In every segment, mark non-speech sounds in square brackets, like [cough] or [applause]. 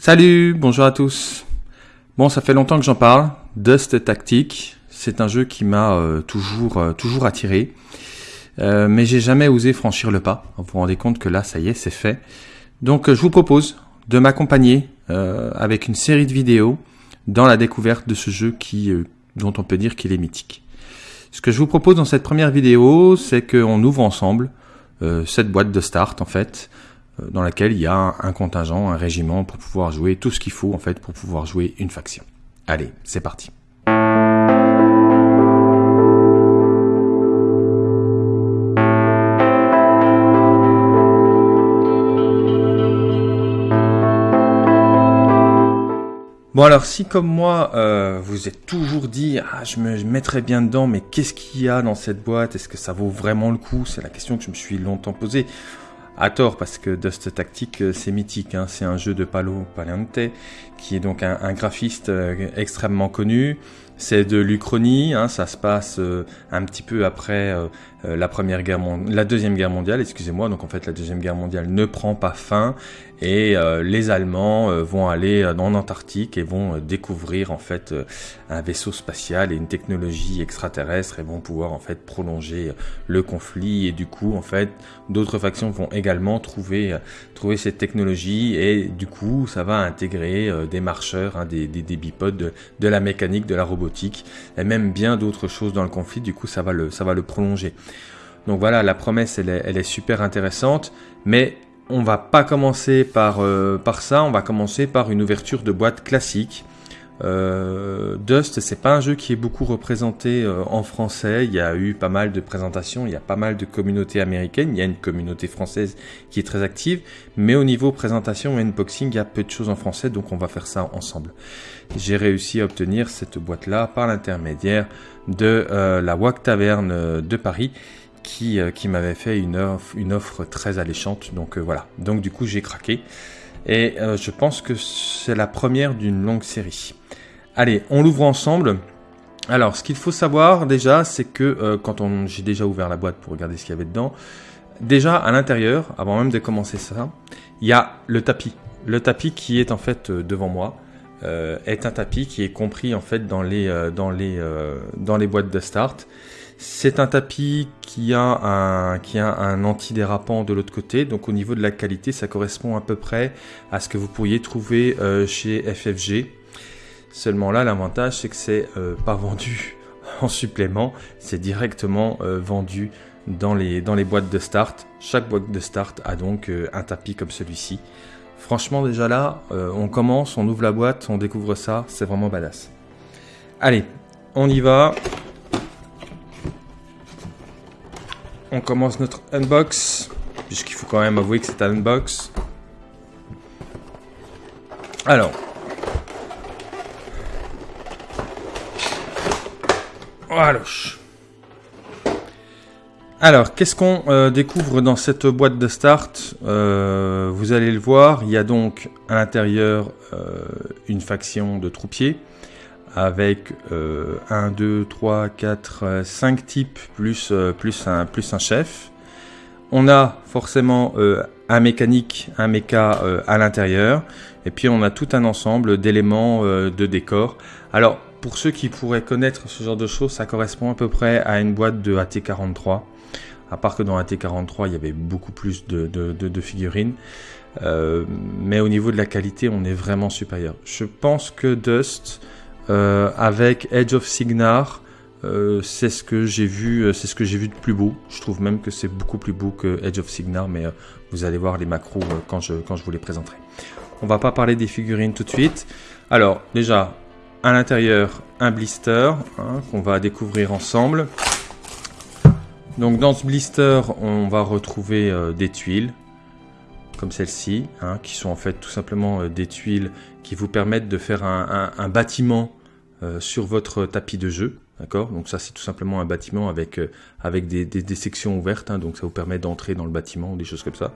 Salut, bonjour à tous. Bon, ça fait longtemps que j'en parle. Dust Tactic, c'est un jeu qui m'a euh, toujours, euh, toujours attiré. Euh, mais j'ai jamais osé franchir le pas. Vous vous rendez compte que là, ça y est, c'est fait. Donc, je vous propose de m'accompagner avec une série de vidéos dans la découverte de ce jeu qui, dont on peut dire qu'il est mythique. Ce que je vous propose dans cette première vidéo, c'est qu'on ouvre ensemble cette boîte de start, en fait, dans laquelle il y a un contingent, un régiment pour pouvoir jouer tout ce qu'il faut en fait pour pouvoir jouer une faction. Allez, c'est parti. Bon alors si comme moi euh, vous êtes toujours dit ah je me mettrais bien dedans mais qu'est-ce qu'il y a dans cette boîte? Est-ce que ça vaut vraiment le coup? C'est la question que je me suis longtemps posée à tort parce que Dust Tactic euh, c'est mythique, hein. c'est un jeu de Palo Paliante qui est donc un, graphiste euh, extrêmement connu. C'est de l'Uchronie, hein. ça se passe euh, un petit peu après la première guerre la deuxième guerre mondiale, excusez-moi. Donc en fait la deuxième guerre mondiale ne prend pas fin et les Allemands vont aller en Antarctique et vont découvrir en fait un vaisseau spatial et une technologie extraterrestre et vont pouvoir en fait prolonger le conflit et du coup en fait d'autres factions vont également trouver, euh, trouver cette technologie et du coup ça va intégrer euh, des marcheurs, hein, des, des, bipodes, de, la mécanique, de la robotique et même bien d'autres choses dans le conflit, du coup ça va le, ça va le prolonger. Donc voilà, la promesse elle est, super intéressante, mais on va pas commencer par, euh, par ça, on va commencer par une ouverture de boîte classique euh, Dust, c'est pas un jeu qui est beaucoup représenté euh, en français. Il y a eu pas mal de présentations, il y a pas mal de communautés américaines, il y a une communauté française qui est très active, mais au niveau présentation et unboxing, il y a peu de choses en français, donc on va faire ça ensemble. J'ai réussi à obtenir cette boîte-là par l'intermédiaire de euh, la WAC Taverne de Paris. Qui, qui m'avait fait une offre, une offre très alléchante, donc voilà. Donc du coup j'ai craqué. Et je pense que c'est la première d'une longue série. Allez, on l'ouvre ensemble. Alors, ce qu'il faut savoir déjà, c'est que euh, quand on, j'ai déjà ouvert la boîte pour regarder ce qu'il y avait dedans, déjà à l'intérieur, avant même de commencer ça, il y a le tapis. Le tapis qui est en fait euh, devant moi euh, est un tapis qui est compris en fait dans les boîtes de start. C'est un tapis qui a un qui a un antidérapant de l'autre côté, donc au niveau de la qualité, ça correspond à peu près à ce que vous pourriez trouver chez FFG. Seulement là, l'avantage, c'est que c'est euh, pas vendu [laughs] en supplément, c'est directement euh, vendu dans les, boîtes de start. Chaque boîte de start a donc euh, un tapis comme celui-ci. Franchement, déjà là, on commence, on ouvre la boîte, on découvre ça, c'est vraiment badass. Allez, on y va. On commence notre unbox, puisqu'il faut quand même avouer que c'est un unbox. Alors, Alors, qu'est-ce qu'on euh, découvre dans cette boîte de start? Euh, Vous allez le voir, il y a donc à l'intérieur euh, une faction de troupiers avec 1, 2, 3, 4, 5 types plus, un, plus un chef. On a forcément un mécanique, un méca à l'intérieur, et puis on a tout un ensemble d'éléments de décor. Alors, pour ceux qui pourraient connaître ce genre de choses, ça correspond à peu près à une boîte de AT43. À part que dans AT43, il y avait beaucoup plus de, figurines. Euh, mais au niveau de la qualité, on est vraiment supérieur. Je pense que Dust, euh, avec Edge of Signar, euh, c'est ce que j'ai vu, c'est ce que j'ai vu de plus beau. Je trouve même que c'est beaucoup plus beau que Edge of Signar, mais vous allez voir les macros quand je quand je vous les présenterai. On va pas parler des figurines tout de suite. Alors déjà, à l'intérieur un blister hein, qu'on va découvrir ensemble. Donc dans ce blister, on va retrouver euh, des tuiles comme celle-ci, hein, qui sont en fait tout simplement euh, des tuiles qui vous permettent de faire un, bâtiment euh, sur votre tapis de jeu. D'accord? Donc ça c'est tout simplement un bâtiment avec, des, sections ouvertes, hein, donc ça vous permet d'entrer dans le bâtiment ou des choses comme ça.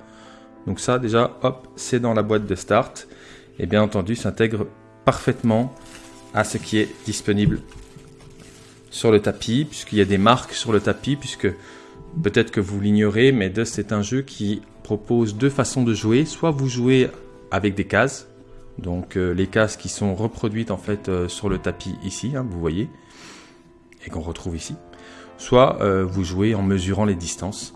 Donc ça déjà, hop, c'est dans la boîte de start. Et bien entendu, s'intègre parfaitement à ce qui est disponible sur le tapis, puisqu'il y a des marques sur le tapis, puisque peut-être que vous l'ignorez, mais Dust est un jeu qui propose deux façons de jouer. Soit vous jouez avec des cases, Donc les cases qui sont reproduites en fait sur le tapis ici, hein, vous voyez, et qu'on retrouve ici. Soit vous jouez en mesurant les distances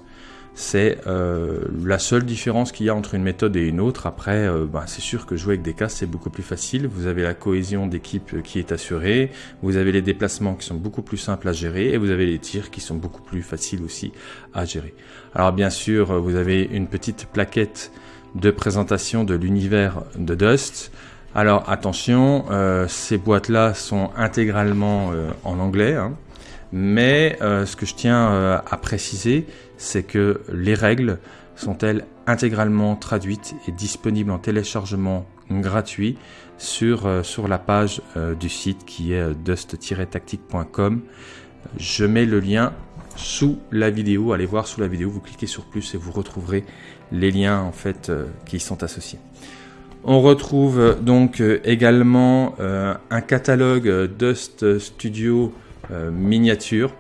c'est euh, la seule différence qu'il y a entre une méthode et une autre. Après, euh, bah, c'est sûr que jouer avec des casques, c'est beaucoup plus facile. Vous avez la cohésion d'équipe qui est assurée, vous avez les déplacements qui sont beaucoup plus simples à gérer, et vous avez les tirs qui sont beaucoup plus faciles aussi à gérer. Alors bien sûr, vous avez une petite plaquette de présentation de l'univers de Dust. Alors attention, euh, ces boîtes-là sont intégralement en anglais. Hein. Mais ce que je tiens à préciser, c'est que les règles sont-elles intégralement traduites et disponibles en téléchargement gratuit sur, euh, la page euh, du site qui est euh, dust-tactique.com. Je mets le lien sous la vidéo. Allez voir sous la vidéo, vous cliquez sur plus et vous retrouverez les liens en fait qui y sont associés. On retrouve donc également un catalogue Dust Studio miniature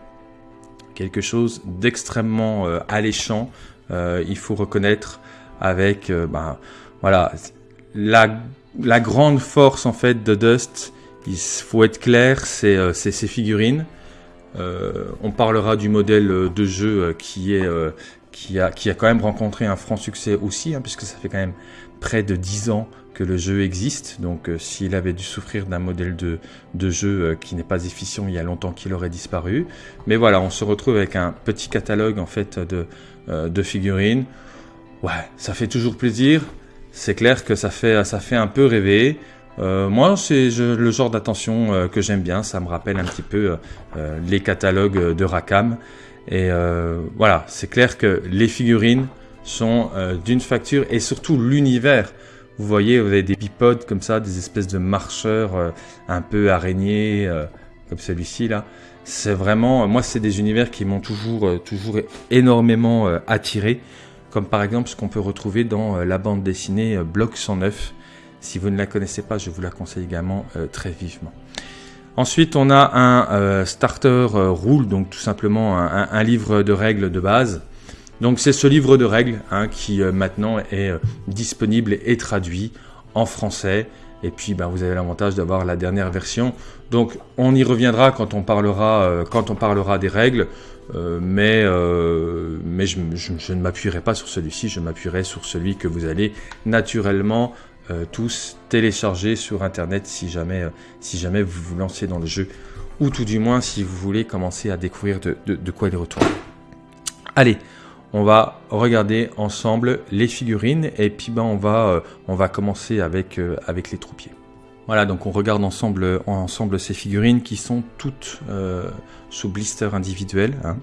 quelque chose d'extrêmement euh, alléchant, euh, il faut reconnaître, avec euh, ben, voilà, la, la, grande force en fait de Dust, il faut être clair, c'est ses figurines. On parlera du modèle de jeu qui est qui a, quand même rencontré un franc succès aussi, hein, puisque ça fait quand même près de 10 ans que le jeu existe. Donc euh, s'il avait dû souffrir d'un modèle de, jeu euh, qui n'est pas efficient, il y a longtemps qu'il aurait disparu. Mais voilà, on se retrouve avec un petit catalogue en fait de, euh, figurines. Ouais, ça fait toujours plaisir. C'est clair que ça fait un peu rêver. Moi, c'est le genre d'attention que j'aime bien. Ça me rappelle un petit peu les catalogues de Rakam. Et voilà, c'est clair que les figurines sont d'une facture et surtout l'univers vous voyez, vous avez des bipodes comme ça, des espèces de marcheurs euh, un peu araignées, euh, comme celui-ci là. C'est vraiment, moi, c'est des univers qui m'ont toujours, euh, toujours énormément attiré, comme par exemple ce qu'on peut retrouver dans la bande dessinée Bloc 109. Si vous ne la connaissez pas, je vous la conseille également très vivement. Ensuite, on a un starter rule, donc tout simplement un livre de règles de base donc c'est ce livre de règles hein, qui euh, maintenant est euh, disponible et traduit en français. Et puis ben, vous avez l'avantage d'avoir la dernière version. Donc on y reviendra quand on parlera, euh, quand on parlera des règles. mais mais je, je ne m'appuierai pas sur celui-ci, je m'appuierai sur celui que vous allez naturellement tous télécharger sur Internet si jamais, si jamais vous vous lancez dans le jeu. Ou tout du moins si vous voulez commencer à découvrir de, de, quoi il retourne. Allez, on va regarder ensemble les figurines et puis ben on va euh, on va commencer avec euh, avec les troupiers. Voilà, donc on regarde ensemble ensemble ces figurines qui sont toutes euh, sous blister individuel. Hein.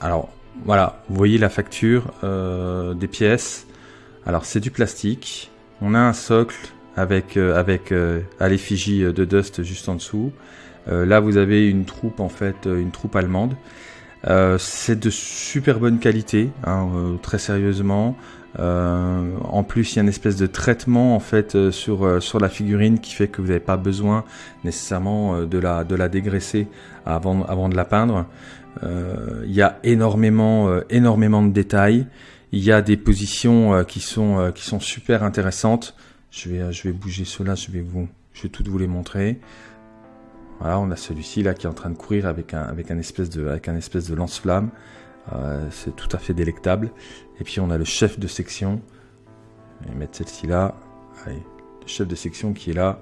alors voilà, vous voyez la facture des pièces. Alors c'est du plastique. On a un socle avec avec à l'effigie de Dust juste en dessous. là vous avez une troupe en fait, une troupe allemande. Euh, c'est de super bonne qualité, hein, euh, très sérieusement. Euh, en plus, il y a une espèce de traitement en fait sur sur la figurine qui fait que vous n'avez pas besoin nécessairement de la de la dégraisser avant avant de la peindre. il y a énormément énormément de détails. Il y a des positions qui sont qui sont super intéressantes. Je vais je vais bouger cela, je vais vous je vais tout vous les montrer. Voilà, on a celui-ci là qui est en train de courir avec un, avec un espèce de, avec un espèce de lance-flamme. Euh, c'est tout à fait délectable. Et puis on a le chef de section. Je vais mettre celle-ci là. Allez, le chef de section qui est là,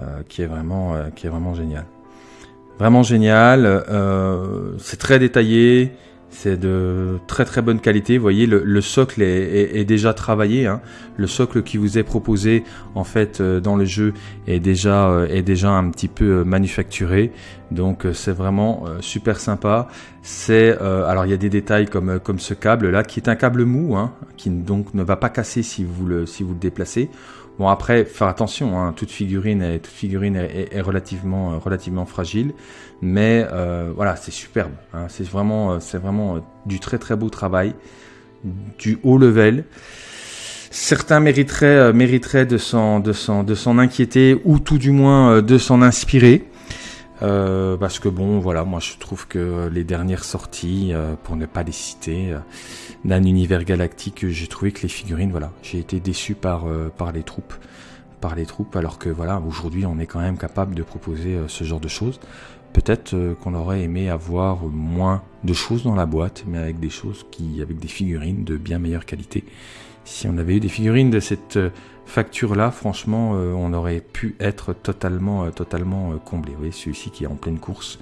euh, qui est vraiment, euh, qui est vraiment génial. Vraiment génial. Euh, c'est très détaillé. C'est de très très bonne qualité. Vous voyez, le, socle est, déjà travaillé. Hein. Le socle qui vous est proposé en fait euh, dans le jeu est déjà euh, est déjà un petit peu euh, manufacturé. Donc c'est vraiment super sympa. C'est alors il y a des détails comme comme ce câble là qui est un câble mou, hein, qui donc ne va pas casser si vous le si vous le déplacez. Bon après, faire attention, hein, toute figurine, est, toute figurine est, relativement, euh, relativement fragile, mais euh, voilà, c'est superbe. Hein, c'est vraiment, euh, c'est vraiment du très très beau travail, du haut level. Certains mériteraient, mériteraient de s'en, de s'en, de s'en inquiéter ou tout du moins de s'en inspirer. Euh, parce que bon, voilà, moi je trouve que les dernières sorties, euh, pour ne pas les citer, euh, d'un univers galactique, j'ai trouvé que les figurines, voilà, j'ai été déçu par par les troupes, par les troupes, alors que voilà, aujourd'hui on est quand même capable de proposer ce genre de choses. Peut-être qu'on aurait aimé avoir moins de choses dans la boîte, mais avec des choses qui, avec des figurines de bien meilleure qualité. Si on avait eu des figurines de cette facture-là, franchement, euh, on aurait pu être totalement, euh, totalement euh, comblé. Vous voyez, celui-ci qui est en pleine course,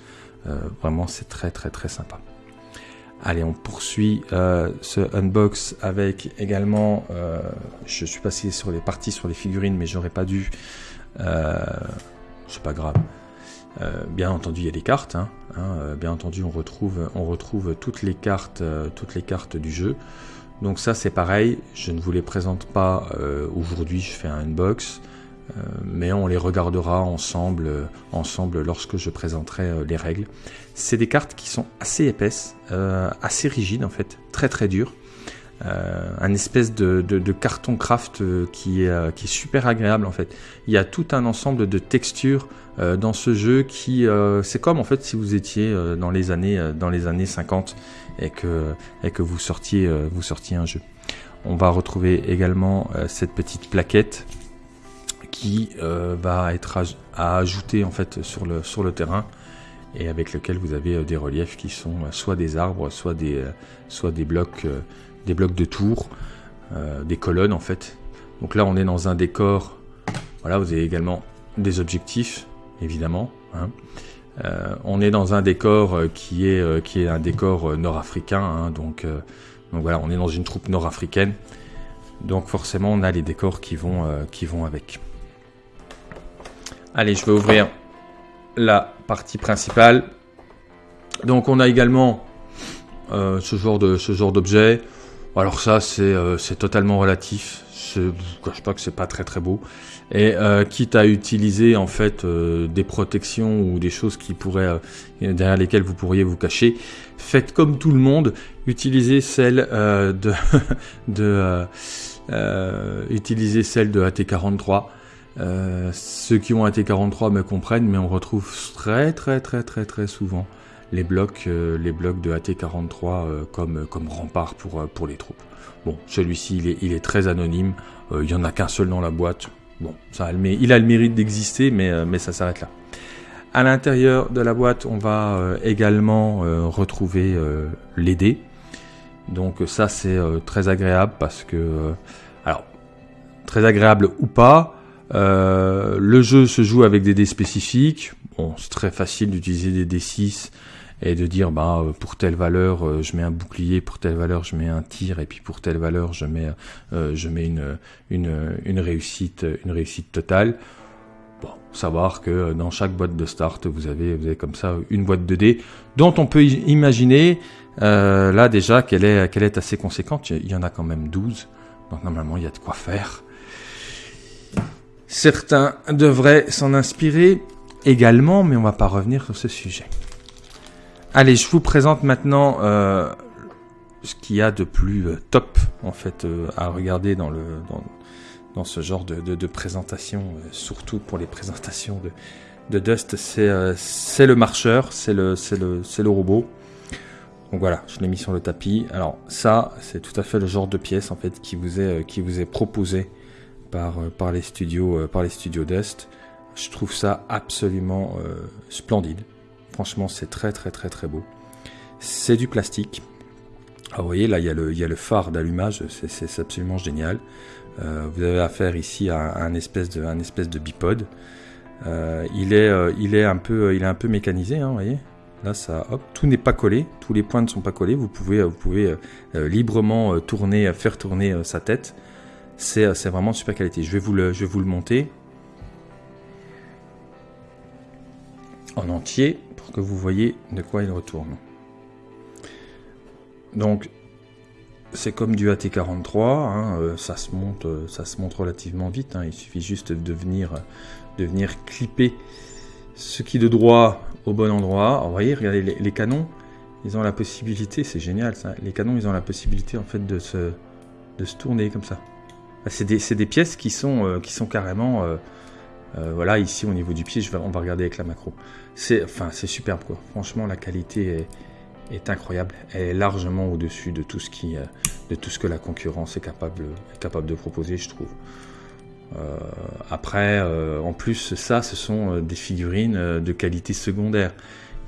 vraiment, c'est très, très, très sympa. Allez, on poursuit ce unbox avec également, je suis passé sur les parties sur les figurines, mais j'aurais pas dû, c'est pas grave. bien entendu, il y a des cartes. Hein, hein, bien entendu, on retrouve, on retrouve toutes les cartes, toutes les cartes du jeu. Donc ça c'est pareil, je ne vous les présente pas euh, aujourd'hui, je fais un unbox, euh, mais on les regardera ensemble, euh, ensemble lorsque je présenterai les règles. C'est des cartes qui sont assez épaisses, assez rigides en fait, très très dures. un espèce de, carton craft qui est, qui est super agréable en fait. Il y a tout un ensemble de textures dans ce jeu qui c'est comme en fait si vous étiez dans les années dans les années 50 et que, vous, sortiez, euh, vous sortiez un jeu. On va retrouver également euh, cette petite plaquette qui euh, va être à, ajouter en fait sur le, terrain et avec lequel vous avez des reliefs qui sont soit des arbres, soit des, soit des blocs, des blocs de tours, des colonnes en fait. Donc là on est dans un décor, voilà vous avez également des objectifs évidemment. Hein. Euh, on est dans un décor euh, qui est, euh, qui est un décor nord-africain, hein, donc, voilà, on est dans une troupe nord-africaine, donc forcément on a les décors qui vont, avec. Allez, je vais ouvrir la partie principale. Donc on a également ce genre d'objet. Alors ça c'est totalement relatif. Je vous cache pas que c'est pas très très beau. Et euh, quitte à utiliser en fait euh, des protections ou des choses qui pourraient euh, derrière lesquelles vous pourriez vous cacher, faites comme tout le monde, utilisez celle de, [laughs] utilisez de AT43. ceux qui ont AT43 me comprennent, mais on retrouve très très très très très souvent les blocs, les blocs de AT43 comme, comme rempart pour, pour les troupes. Bon, celui-ci il est, très anonyme, il n'y en a qu'un seul dans la boîte, Bon, ça, il a le mérite d'exister, mais, euh, mais ça s'arrête là. À l'intérieur de la boîte, on va euh, également euh, retrouver les dés. Donc ça, c'est très agréable parce que... alors, très agréable ou pas, le jeu se joue avec des dés spécifiques. Bon, c'est très facile d'utiliser des D6 et de dire bah euh, pour telle valeur euh, je mets un bouclier, pour telle valeur je mets un tir et puis pour telle valeur je mets euh, je mets une, une, une réussite une réussite totale. Bon, savoir que dans chaque boîte de start vous avez vous avez comme ça une boîte de dés dont on peut imaginer là déjà qu'elle est qu'elle est assez conséquente. Il y en a quand même 12 donc normalement il y a de quoi faire. Certains devraient s'en inspirer également, mais on va pas revenir sur ce sujet. Allez, je vous présente maintenant euh, ce qu'il y a de plus euh, top en fait euh, à regarder dans le dans, ce genre de, présentation, surtout pour les présentations de, de Dust, c'est le marcheur, c'est le le le robot. Donc voilà, je l'ai mis sur le tapis. Alors ça, c'est tout à fait le genre de pièce en fait qui vous est qui vous est proposé par par les studios par les studios Dust. Je trouve ça absolument splendide. Franchement, c'est très très très très beau. C'est du plastique. Ah, vous voyez, là, il y a le, phare d'allumage, c'est absolument génial. Euh, vous avez affaire ici à un espèce de, un espèce de bipode. Euh, il, est, euh, il, est un peu, mécanisé, hein, vous voyez. Là, ça, hop, tout n'est pas collé, tous les points ne sont pas collés. Vous pouvez, vous pouvez librement tourner, faire tourner sa tête. C'est vraiment super qualité. Je vais vous le, je vais vous le monter en entier que vous voyez de quoi il retourne. Donc, c'est comme du AT43, hein, euh, ça, se monte, euh, ça se relativement vite, hein. il suffit juste de venir, de venir clipper ce qui de droit au bon endroit. vous voyez, regardez, les, canons, ils ont la possibilité, c'est génial ça, les canons, ils ont la possibilité en fait de se, de se tourner comme ça. C'est des, des, pièces qui sont, euh, qui sont carrément voilà, ici au niveau du pied, je vais, on va regarder avec la macro. C'est enfin, superbe quoi. Franchement, la qualité est, incroyable. Elle est largement au-dessus de tout ce qui, de tout ce que la concurrence est capable, de proposer, je trouve. après, en plus, ça, ce sont des figurines de qualité secondaire.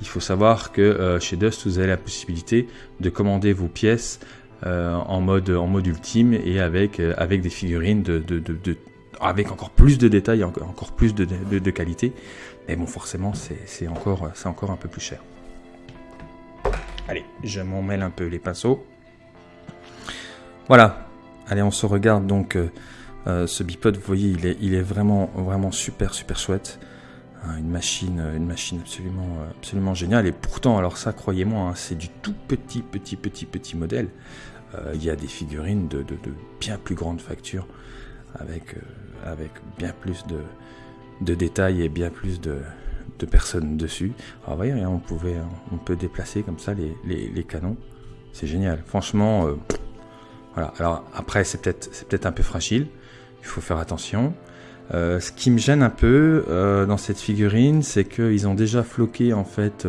Il faut savoir que chez Dust, vous avez la possibilité de commander vos pièces euh, en, mode, en mode ultime et avec, euh, avec des figurines de, avec encore plus de détails, encore, plus de, de, qualité. Mais bon, forcément, c'est encore, encore un peu plus cher. Allez, je m'en mêle un peu les pinceaux. Voilà. Allez, on se regarde donc euh, ce bipod. Vous voyez, il est, il est vraiment, vraiment super, super chouette. Hein, une machine, une machine absolument, absolument géniale. Et pourtant, alors ça, croyez-moi, hein, c'est du tout petit, petit, petit, petit modèle. Euh, il y a des figurines de, bien plus grande facture, avec, euh, avec bien plus de, détails et bien plus de, personnes dessus. Alors voyez, on, pouvait, on peut déplacer comme ça les, canons. C'est génial. Franchement, euh, voilà. Alors après, c'est peut-être c'est peut-être un peu fragile. Il faut faire attention. ce qui me gêne un peu dans cette figurine, c'est qu'ils ont déjà floqué en fait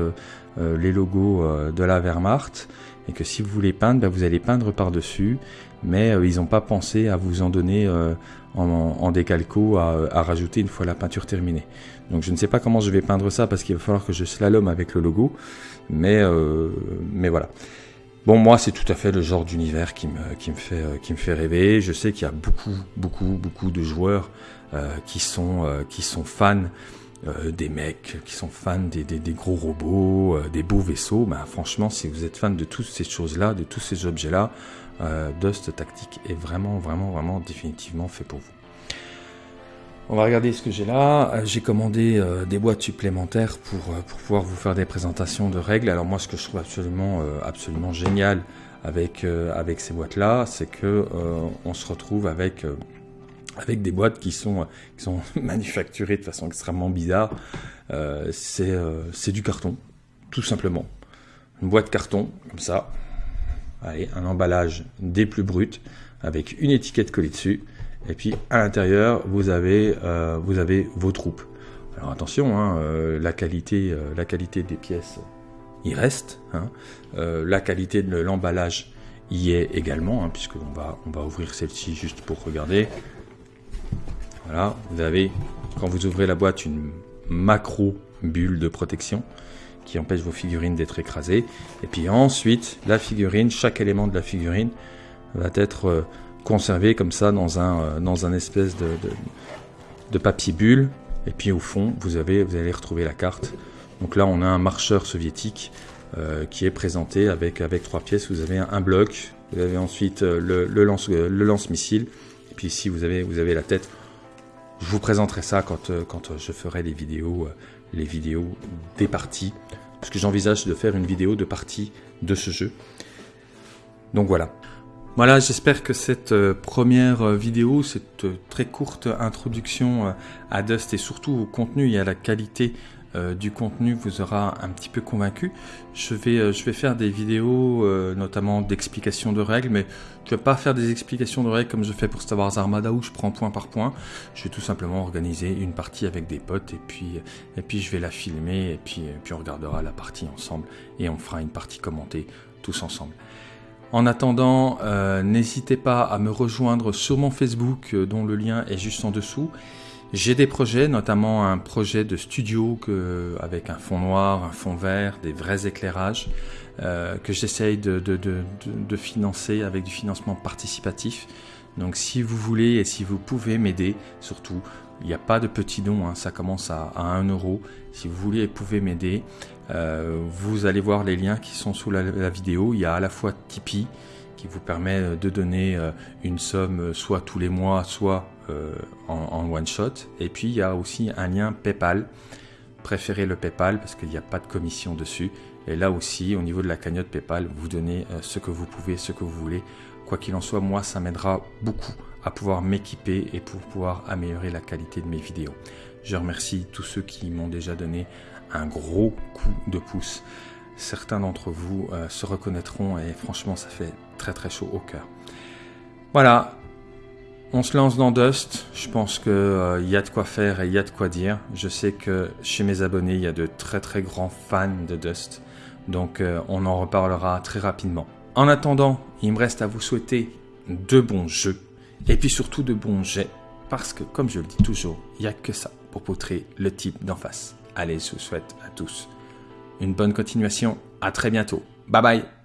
les logos de la Wehrmacht et que si vous voulez peindre, bah, vous allez peindre par-dessus, mais euh, ils n'ont pas pensé à vous en donner euh, en, décalco à, rajouter une fois la peinture terminée. Donc je ne sais pas comment je vais peindre ça parce qu'il va falloir que je slalom avec le logo, mais, euh, mais voilà. Bon, moi, c'est tout à fait le genre d'univers qui me, qui, me fait, qui me fait rêver. Je sais qu'il y a beaucoup, beaucoup, beaucoup de joueurs qui, sont, qui sont fans euh, des mecs qui sont fans des, gros robots, euh, des beaux vaisseaux, bah, franchement, si vous êtes fan de toutes ces choses-là, de tous ces objets-là, euh, Dust Tactique est vraiment, vraiment, vraiment définitivement fait pour vous. On va regarder ce que j'ai là. J'ai commandé des boîtes supplémentaires pour, pour, pouvoir vous faire des présentations de règles. Alors moi, ce que je trouve absolument, absolument génial avec, avec ces boîtes-là, c'est que on se retrouve avec avec des boîtes qui sont, qui sont [laughs] manufacturées de façon extrêmement bizarre. Euh, euh, c'est du carton, tout simplement. Une boîte carton, comme ça. Allez, un emballage des plus bruts, avec une étiquette collée dessus. Et puis à l'intérieur, vous avez, euh, vous avez vos troupes. Alors attention, hein, euh, la, qualité, euh, la qualité des pièces, il reste. Hein. la qualité de l'emballage y est également, hein, puisqu'on va, on va ouvrir celle-ci juste pour regarder. Voilà, vous avez, quand vous ouvrez la boîte, une macro bulle de protection qui empêche vos figurines d'être écrasées. Et puis ensuite, la figurine, chaque élément de la figurine va être euh, conservé comme ça dans un, euh, dans un espèce de, papier bulle. Et puis au fond, vous, avez, vous allez retrouver la carte. Donc là, on a un marcheur soviétique euh, qui est présenté avec, avec trois pièces. Vous avez un, bloc, vous avez ensuite le, le lance-missile. et puis ici, vous avez, vous avez la tête. Je vous présenterai ça quand, euh, quand euh, je ferai les vidéos, euh, les vidéos des parties, parce que j'envisage de faire une vidéo de partie de ce jeu. Donc voilà. Voilà, j'espère que cette première vidéo, cette très courte introduction à Dust et surtout au contenu et à la qualité euh, du contenu vous aura un petit peu convaincu. Je vais, euh, je vais faire des vidéos euh, notamment d'explications de règles, mais je ne vais pas faire des explications de règles comme je fais pour Star Wars Armada où je prends point par point. Je vais tout simplement organiser une partie avec des potes et puis, et puis je vais la filmer et puis, et puis on regardera la partie ensemble et on fera une partie commentée tous ensemble. En attendant, n'hésitez pas à me rejoindre sur mon Facebook dont le lien est juste en dessous. J'ai des projets, notamment un projet de studio que, avec un fond noir, un fond vert, des vrais éclairages, euh, que j'essaye de, de, de, de, financer avec du financement participatif. Donc si vous voulez et si vous pouvez m'aider, surtout, il n'y a pas de petits dons, hein, ça commence à, à 1 euro. Si vous voulez et pouvez m'aider, euh, vous allez voir les liens qui sont sous la, vidéo. Il y a à la fois Tipeee qui vous permet de donner euh, une somme soit tous les mois, soit euh, en, one shot. Et puis il y a aussi un lien PayPal. Préférez le PayPal parce qu'il n'y a pas de commission dessus. Et là aussi, au niveau de la cagnotte PayPal, vous donnez euh, ce que vous pouvez, ce que vous voulez. Quoi qu'il en soit, moi, ça m'aidera beaucoup à pouvoir m'équiper et pour pouvoir améliorer la qualité de mes vidéos. Je remercie tous ceux qui m'ont déjà donné un gros coup de pouce. Certains d'entre vous euh, se reconnaîtront et franchement, ça fait très très chaud au cœur. Voilà, on se lance dans Dust. Je pense qu'il euh, y a de quoi faire et il y a de quoi dire. Je sais que chez mes abonnés, il y a de très très grands fans de Dust. Donc euh, on en reparlera très rapidement. En attendant, il me reste à vous souhaiter de bons jeux et puis surtout de bons jets. Parce que, comme je le dis toujours, il n'y a que ça pour poutrer le type d'en face. Allez, je vous souhaite à tous une bonne continuation. À très bientôt. Bye bye